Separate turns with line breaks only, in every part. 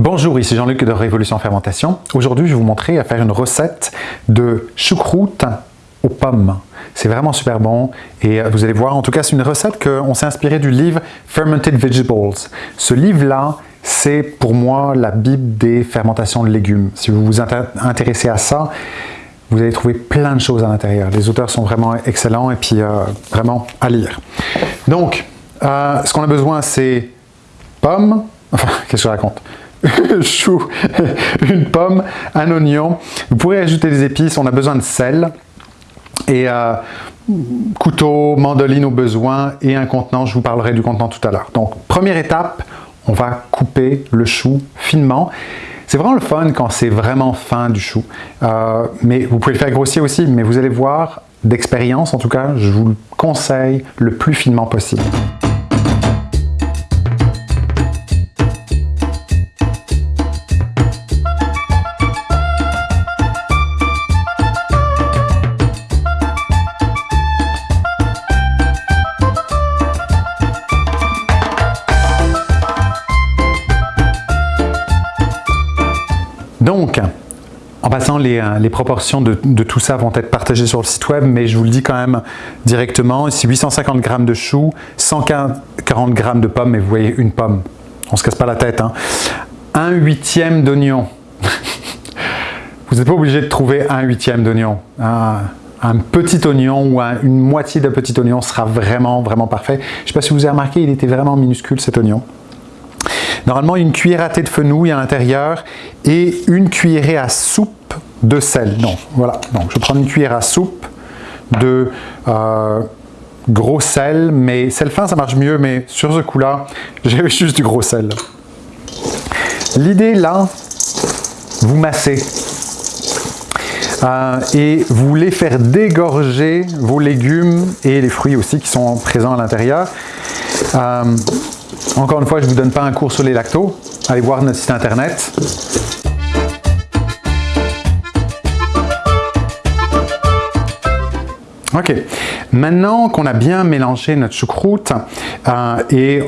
Bonjour, ici Jean-Luc de Révolution Fermentation. Aujourd'hui, je vais vous montrer à faire une recette de choucroute aux pommes. C'est vraiment super bon et euh, vous allez voir, en tout cas, c'est une recette qu'on s'est inspiré du livre Fermented Vegetables. Ce livre-là, c'est pour moi la bible des fermentations de légumes. Si vous vous intéressez à ça, vous allez trouver plein de choses à l'intérieur. Les auteurs sont vraiment excellents et puis euh, vraiment à lire. Donc, euh, ce qu'on a besoin, c'est pommes, enfin, qu'est-ce que je raconte? chou, une pomme, un oignon. Vous pourrez ajouter des épices, on a besoin de sel. Et euh, couteau, mandoline au besoin et un contenant, je vous parlerai du contenant tout à l'heure. Donc, première étape, on va couper le chou finement. C'est vraiment le fun quand c'est vraiment fin du chou. Euh, mais vous pouvez le faire grossier aussi, mais vous allez voir, d'expérience en tout cas, je vous le conseille le plus finement possible. Passant, les, euh, proportions de, tout ça vont être partagées sur le site web, mais je vous le dis quand même directement, ici 850 g de choux, 140 g de pommes, et vous voyez une pomme, on ne se casse pas la tête, hein. un huitième d'oignon. vous n'êtes pas obligé de trouver un huitième d'oignon. Un, petit oignon ou une moitié de petit oignon sera vraiment, vraiment parfait. Je ne sais pas si vous avez remarqué, il était vraiment minuscule cet oignon. Normalement, une cuillère à thé de fenouil à l'intérieur et une cuillerée à soupe de sel. Donc, voilà. Donc, je prends une cuillère à soupe de euh, gros sel, mais sel fin, ça marche mieux, mais sur ce coup-là, j'ai juste du gros sel. L'idée, là, vous massez. Euh, et vous voulez faire dégorger vos légumes et les fruits aussi qui sont présents à l'intérieur. Euh, encore une fois, je ne vous donne pas un cours sur les lactos. Allez voir notre site internet. Ok, maintenant qu'on a bien mélangé notre choucroute euh, et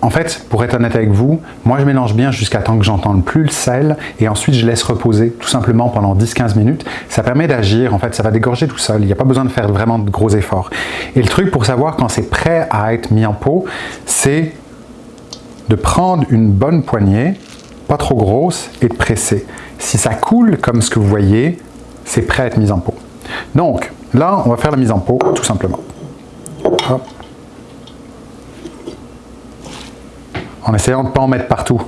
en fait, pour être honnête avec vous, moi je mélange bien jusqu'à temps que j'entende plus le sel et ensuite je laisse reposer tout simplement pendant 10-15 minutes. Ça permet d'agir, en fait ça va dégorger tout seul, il n'y a pas besoin de faire vraiment de gros efforts. Et le truc pour savoir quand c'est prêt à être mis en pot, c'est de prendre une bonne poignée, pas trop grosse, et de presser. Si ça coule comme ce que vous voyez, c'est prêt à être mis en pot. Donc, là, on va faire la mise en pot, tout simplement. En essayant de ne pas en mettre partout.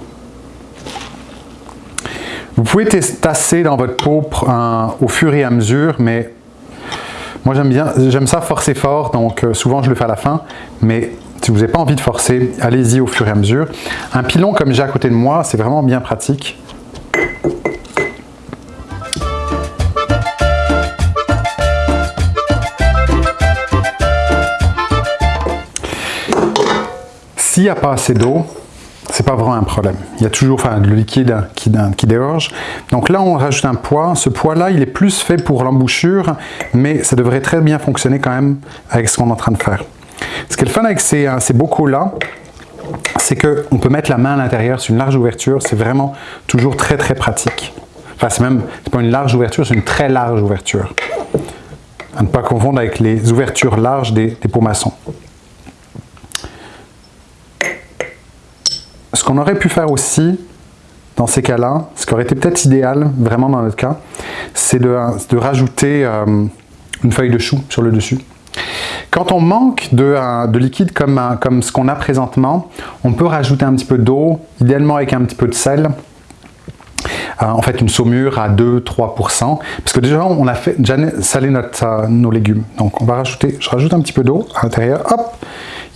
Vous pouvez tasser dans votre pot au fur et à mesure, mais moi j'aime j'aime ça forcer fort, donc euh, souvent je le fais à la fin, mais si vous n'avez pas envie de forcer, allez-y au fur et à mesure. Un pilon comme j'ai à côté de moi, c'est vraiment bien pratique. S'il n'y a pas assez d'eau, c'est pas vraiment un problème. Il y a toujours enfin, le liquide qui, qui dégorge. Donc là, on rajoute un poids. Ce poids-là, il est plus fait pour l'embouchure, mais ça devrait très bien fonctionner quand même avec ce qu'on est en train de faire. Ce qui est le fun avec ces, euh, ces bocaux-là, c'est qu'on peut mettre la main à l'intérieur, c'est une large ouverture, c'est vraiment toujours très très pratique. Enfin, c'est même, pas une large ouverture, c'est une très large ouverture. À ne pas confondre avec les ouvertures larges des, des pots maçons. Ce qu'on aurait pu faire aussi, dans ces cas-là, ce qui aurait été peut-être idéal, vraiment dans notre cas, c'est de, rajouter euh, une feuille de chou sur le dessus. Quand on manque de, liquide comme, comme ce qu'on a présentement, on peut rajouter un petit peu d'eau, idéalement avec un petit peu de sel, euh, en fait une saumure à 2-3%, parce que déjà on a fait déjà salé euh, nos légumes. Donc on va rajouter, je rajoute un petit peu d'eau à l'intérieur, hop,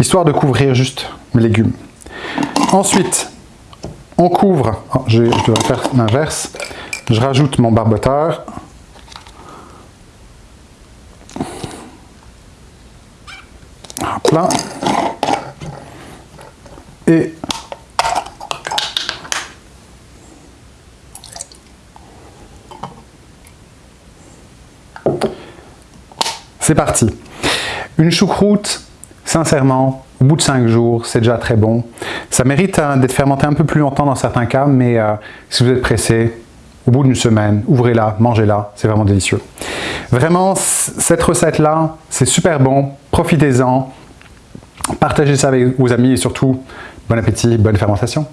histoire de couvrir juste mes légumes. Ensuite, on couvre, oh, je, devrais faire l'inverse, je rajoute mon barboteur, Et c'est parti. Une choucroute, sincèrement, au bout de 5 jours, c'est déjà très bon. Ça mérite hein, d'être fermenté un peu plus longtemps dans certains cas, mais euh, si vous êtes pressé, au bout d'une semaine, ouvrez-la, mangez-la, c'est vraiment délicieux. Vraiment, cette recette-là, c'est super bon, profitez-en, partagez ça avec vos amis et surtout, bon appétit, bonne fermentation.